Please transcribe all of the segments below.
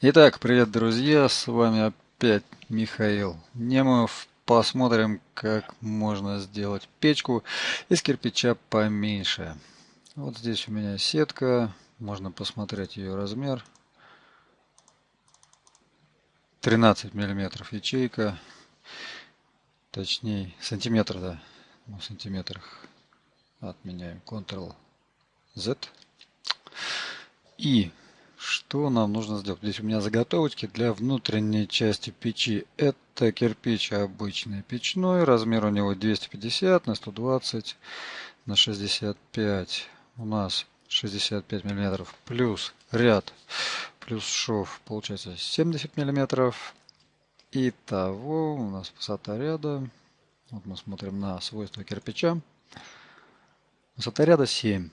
Итак, привет, друзья, с вами опять Михаил Немов. Посмотрим, как можно сделать печку из кирпича поменьше. Вот здесь у меня сетка, можно посмотреть ее размер. 13 миллиметров ячейка, точнее сантиметр, да, в сантиметрах отменяем Ctrl-Z. И что нам нужно сделать? Здесь у меня заготовочки для внутренней части печи. Это кирпич обычный печной. Размер у него 250 на 120 на 65. У нас 65 миллиметров плюс ряд плюс шов получается 70 миллиметров. Итого у нас высота ряда. Вот мы смотрим на свойства кирпича. Высота ряда 7.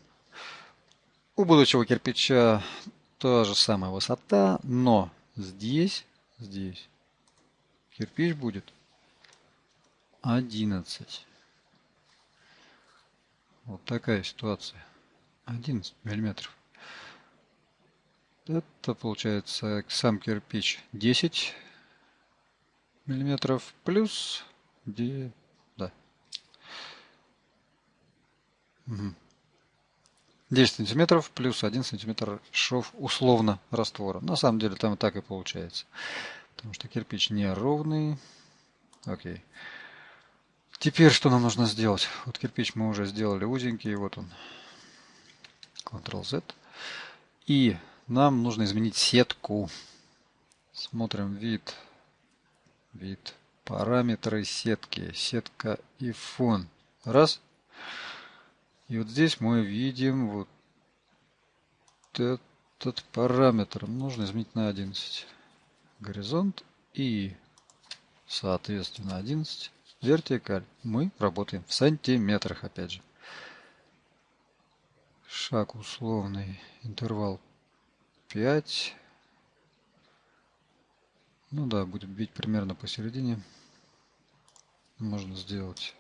У будущего кирпича та же самая высота, но здесь, здесь кирпич будет 11. Вот такая ситуация. 11 миллиметров. Это получается сам кирпич 10 миллиметров плюс где да. Угу. 10 сантиметров плюс 1 сантиметр шов условно раствора. На самом деле там так и получается. Потому что кирпич не ровный. Окей. Теперь что нам нужно сделать? Вот кирпич мы уже сделали узенький. Вот он. Ctrl-Z. И нам нужно изменить сетку. Смотрим вид. Вид. Параметры сетки. Сетка и фон. Раз. И вот здесь мы видим вот этот параметр. Нужно изменить на 11. Горизонт и соответственно 11. Вертикаль. Мы работаем в сантиметрах опять же. Шаг условный. Интервал 5. Ну да, будет бить примерно посередине. Можно сделать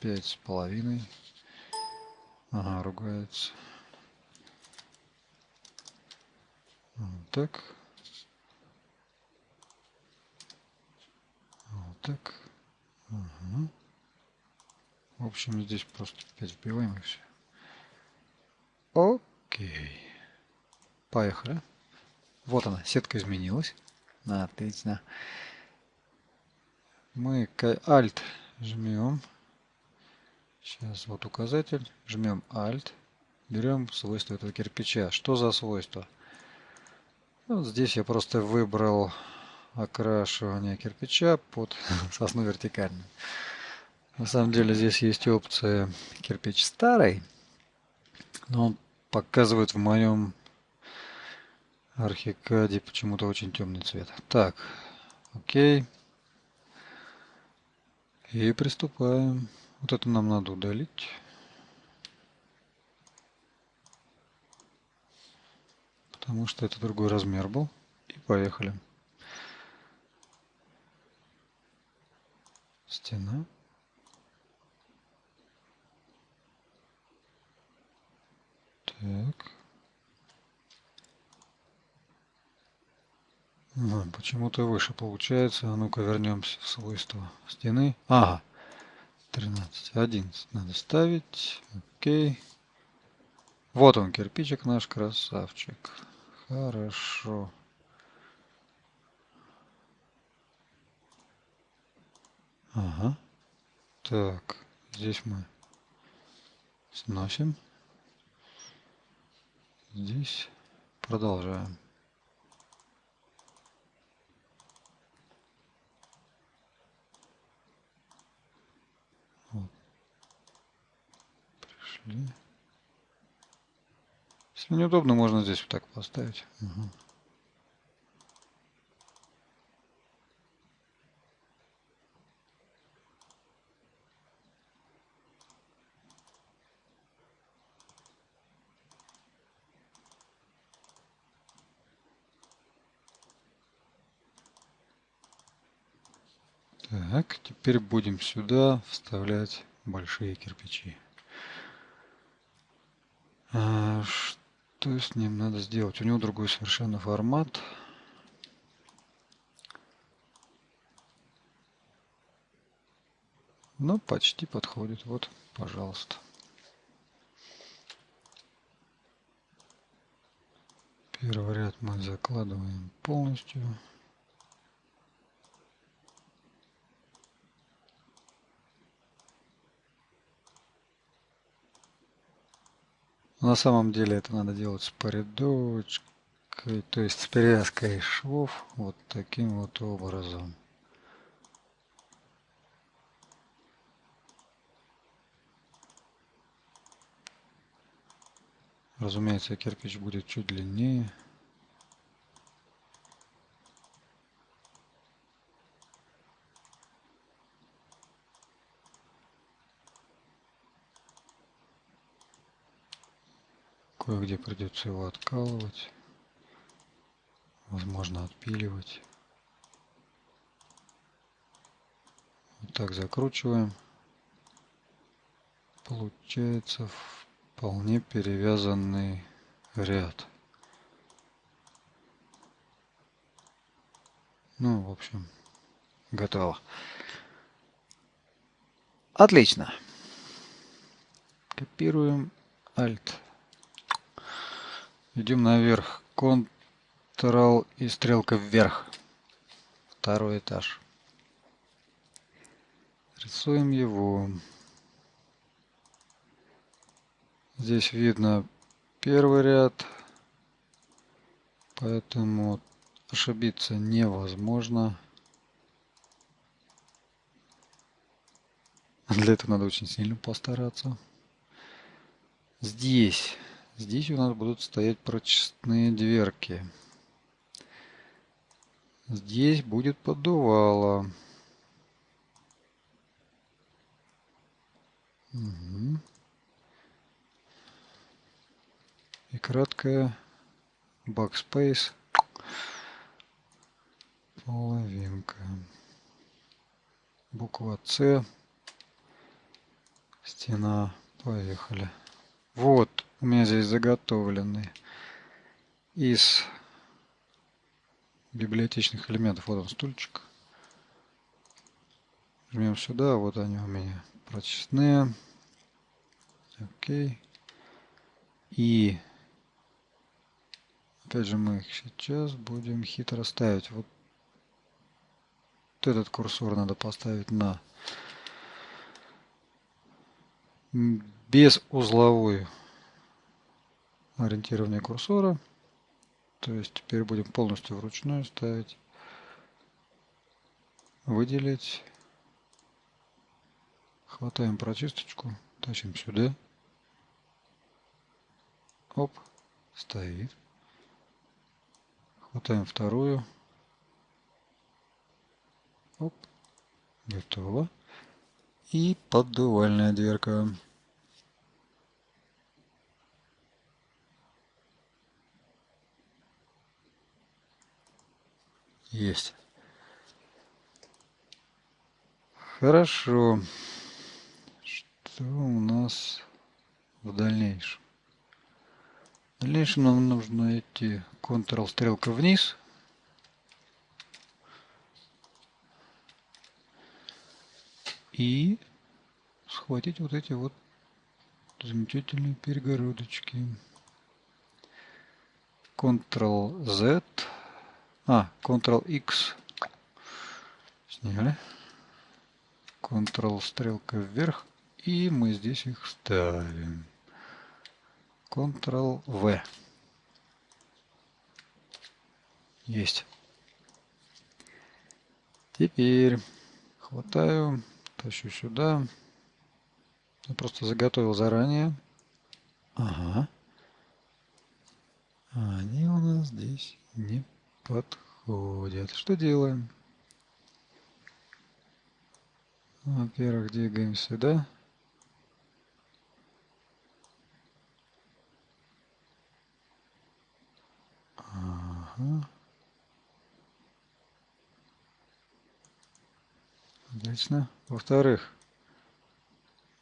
пять с половиной. Ага, ругается. Вот так. Вот так. Ага. В общем, здесь просто 5 вбиваем и все. Окей. Поехали. Вот она, сетка изменилась. Отлично. Мы Alt жмем. Сейчас вот указатель. Жмем Alt. Берем свойства этого кирпича. Что за свойство? Вот здесь я просто выбрал окрашивание кирпича под сосну вертикальную. На самом деле здесь есть опция кирпич старый, но он показывает в моем Архикаде почему-то очень темный цвет. Так, окей. И приступаем. Вот это нам надо удалить. Потому что это другой размер был. И поехали. Стена. Так. Почему-то выше получается. А ну-ка вернемся в свойства стены. Ага. 13. 11 надо ставить. Окей. Вот он, кирпичик наш красавчик. Хорошо. Ага. Так, здесь мы сносим. Здесь продолжаем. Пошли. Если неудобно, можно здесь вот так поставить. Угу. Так, теперь будем сюда вставлять большие кирпичи. А, Что с ним надо сделать? У него другой совершенно формат. Но почти подходит. Вот, пожалуйста. Первый ряд мы закладываем полностью. На самом деле это надо делать с порядочкой, то есть с перевязкой швов вот таким вот образом. Разумеется, кирпич будет чуть длиннее. Кое-где придется его откалывать. Возможно, отпиливать. Вот так закручиваем. Получается вполне перевязанный ряд. Ну, в общем, готово. Отлично. Копируем Alt. Идем наверх. Ctrl и стрелка вверх. Второй этаж. Рисуем его. Здесь видно первый ряд, поэтому ошибиться невозможно. Для этого надо очень сильно постараться. Здесь Здесь у нас будут стоять прочистные дверки. Здесь будет поддувало. Угу. И краткая backspace половинка. Буква С. Стена. Поехали. Вот у меня здесь заготовлены из библиотечных элементов. Вот он стульчик. Жмем сюда, вот они у меня прочистные. Окей. И опять же мы их сейчас будем хитро ставить. Вот этот курсор надо поставить на без узловую ориентирование курсора. То есть теперь будем полностью вручную ставить. Выделить. Хватаем прочисточку, тащим сюда. Оп, стоит. Хватаем вторую. Оп, готово. И поддувальная дверка. Есть. Хорошо. Что у нас в дальнейшем? В дальнейшем нам нужно идти Ctrl стрелка вниз. И схватить вот эти вот замечательные перегородочки. Ctrl-Z а, Ctrl-X. Сняли. Ctrl стрелка вверх. И мы здесь их ставим. Ctrl-V. Есть. Теперь хватаю, тащу сюда. Я просто заготовил заранее. Ага. А они у нас здесь не подходят. Что делаем? Во-первых, двигаем сюда. Ага. Отлично. Во-вторых,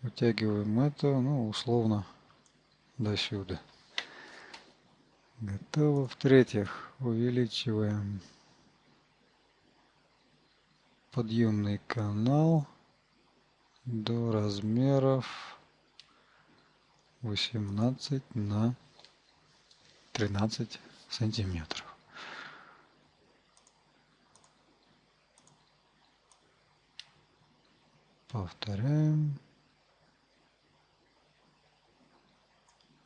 вытягиваем это, ну, условно, до сюда. Готово. В-третьих, увеличиваем подъемный канал до размеров 18 на 13 сантиметров. Повторяем.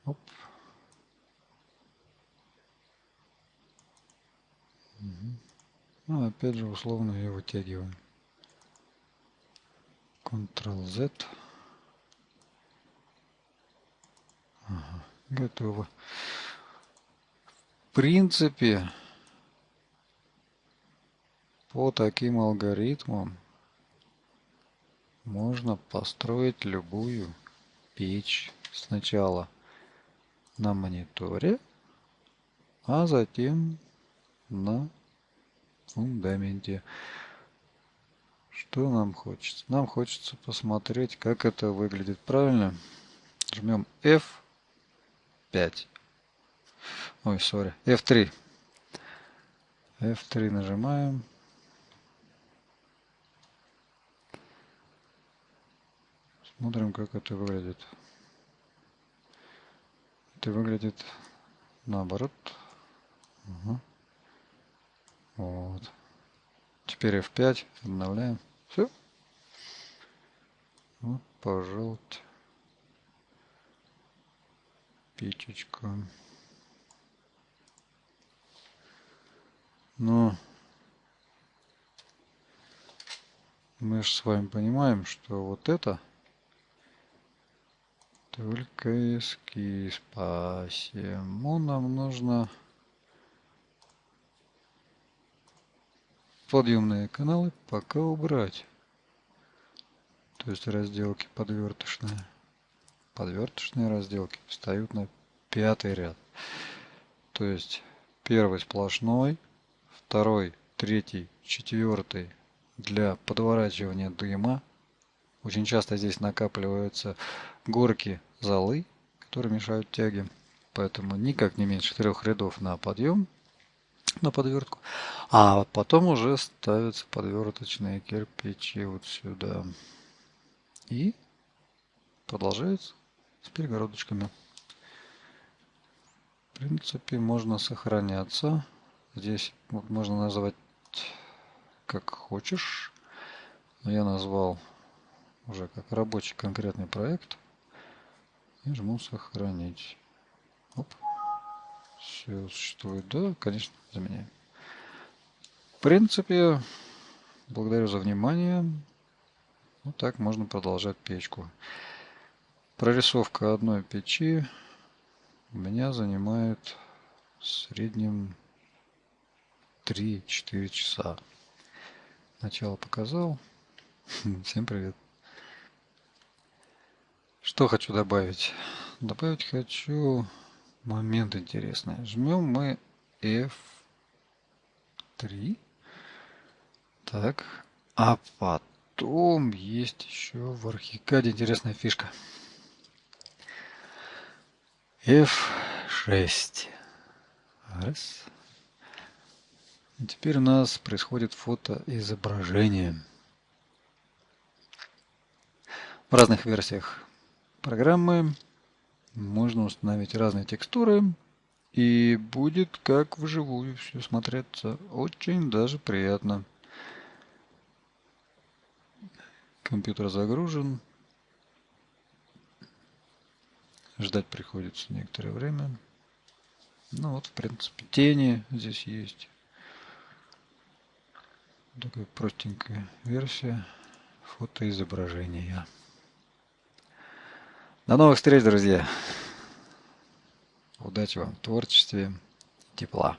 Оп. Ну, опять же, условно ее вытягиваем. Ctrl-Z. Ага, готово. В принципе, по таким алгоритмам можно построить любую печь сначала на мониторе, а затем на фундаменте. Что нам хочется? Нам хочется посмотреть, как это выглядит правильно. Жмем F5. Ой, сори, F3. F3 нажимаем. Смотрим, как это выглядит. Это выглядит наоборот. Угу. Вот. Теперь F5. Обновляем. Все. Вот, пожалуйста. Печечка. Но мы же с вами понимаем, что вот это только эскиз. Посему нам нужно подъемные каналы пока убрать. То есть разделки подвертышные. Подвертышные разделки встают на пятый ряд. То есть первый сплошной, второй, третий, четвертый для подворачивания дыма. Очень часто здесь накапливаются горки золы, которые мешают тяге. Поэтому никак не меньше трех рядов на подъем, на подвертку. А потом уже ставятся подверточные кирпичи вот сюда. И продолжается с перегородочками. В принципе, можно сохраняться. Здесь можно назвать как хочешь. Но я назвал уже как рабочий конкретный проект. И жму сохранить. Оп. Все существует. Да, конечно, заменяем. В принципе, благодарю за внимание. Вот так можно продолжать печку. Прорисовка одной печи у меня занимает в среднем 3-4 часа. Начало показал. Всем привет. Что хочу добавить? Добавить хочу момент интересный. Жмем мы F3. Так. А потом есть еще в архикаде интересная фишка. F6. Раз. И теперь у нас происходит фотоизображение. В разных версиях программы можно установить разные текстуры и будет как вживую все смотреться очень даже приятно. Компьютер загружен. Ждать приходится некоторое время. Ну вот, в принципе, тени здесь есть. Такая простенькая версия фотоизображения. До новых встреч, друзья. Удачи вам в творчестве, тепла.